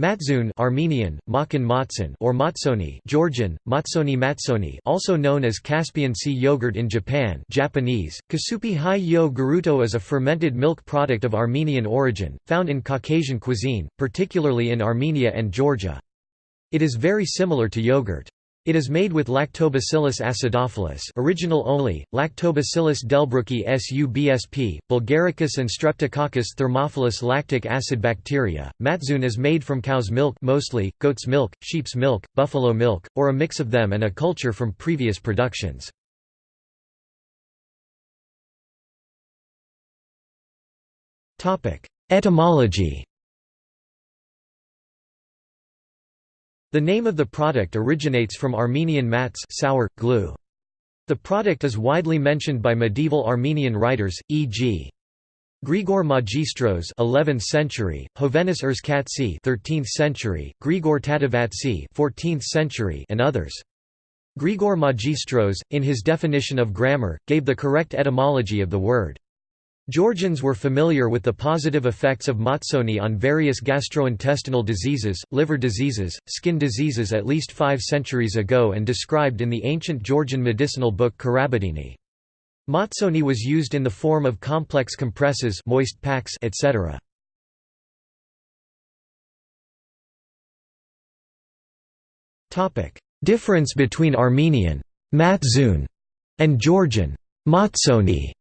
Matzoon Armenian, Makan Matson or Matsoni Georgian, Matsoni Matsoni also known as Caspian Sea yogurt in Japan Japanese, Kasupi Hai Yo Garuto is a fermented milk product of Armenian origin, found in Caucasian cuisine, particularly in Armenia and Georgia. It is very similar to yogurt. It is made with Lactobacillus acidophilus original only, Lactobacillus delbrueckii subsp, Bulgaricus and Streptococcus thermophilus lactic acid bacteria. Matzoon is made from cow's milk mostly, goat's milk, sheep's milk, buffalo milk, or a mix of them and a culture from previous productions. Etymology The name of the product originates from Armenian mats sour, glue. The product is widely mentioned by medieval Armenian writers, e.g. Grigor Magistros 11th century, Hovhannes Erzkatsi 13th century, Grigor Tatevatsi 14th century and others. Grigor Magistros, in his definition of grammar, gave the correct etymology of the word. Georgians were familiar with the positive effects of matsoni on various gastrointestinal diseases, liver diseases, skin diseases at least five centuries ago and described in the ancient Georgian medicinal book Karabadini. Matsoni was used in the form of complex compresses moist packs, etc. Difference between Armenian matzun and Georgian matsoni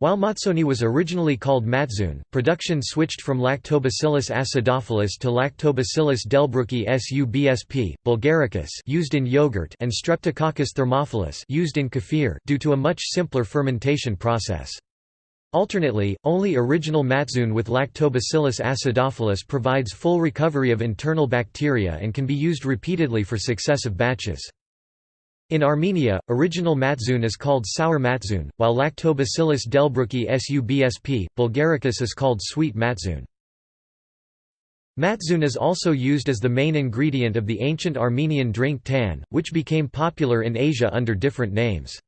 While Matsoni was originally called Matzoon, production switched from Lactobacillus acidophilus to Lactobacillus delbrueckii subsp. bulgaricus used in yogurt and Streptococcus thermophilus used in kefir due to a much simpler fermentation process. Alternately, only original Matzoon with Lactobacillus acidophilus provides full recovery of internal bacteria and can be used repeatedly for successive batches. In Armenia, original matzoon is called sour matzoon, while Lactobacillus delbrueckii subsp. bulgaricus is called sweet matzoon. Matzoon is also used as the main ingredient of the ancient Armenian drink tan, which became popular in Asia under different names.